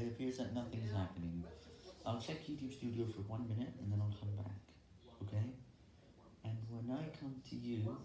it appears that nothing is happening. I'll check YouTube Studio for one minute, and then I'll come back, okay? And when I come to you,